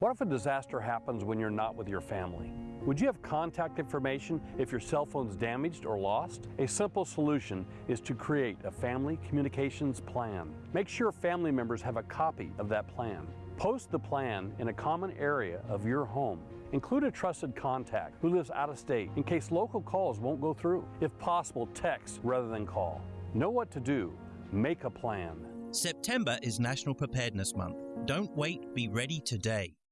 What if a disaster happens when you're not with your family? Would you have contact information if your cell phone's damaged or lost? A simple solution is to create a family communications plan. Make sure family members have a copy of that plan. Post the plan in a common area of your home. Include a trusted contact who lives out of state in case local calls won't go through. If possible, text rather than call. Know what to do. Make a plan. September is National Preparedness Month. Don't wait, be ready today.